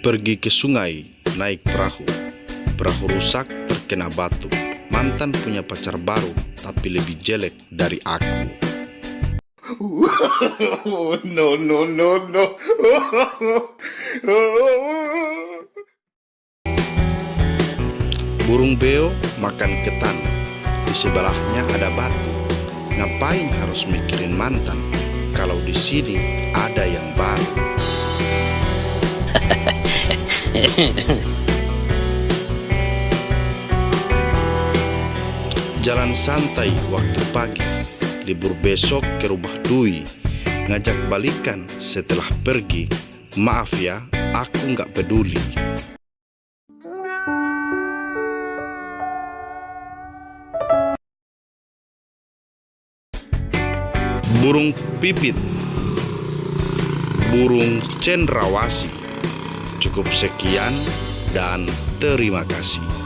Pergi ke sungai, naik perahu. Perahu rusak, terkena batu. Mantan punya pacar baru, tapi lebih jelek dari aku. no, no, no, no. Burung beo makan ketan. Di sebelahnya ada batu. Ngapain harus mikirin mantan kalau di sini ada yang baru? Jalan santai waktu pagi, libur besok ke rumah Dwi, ngajak balikan setelah pergi. Maaf ya, aku nggak peduli. Burung pipit Burung cendrawasi Cukup sekian dan terima kasih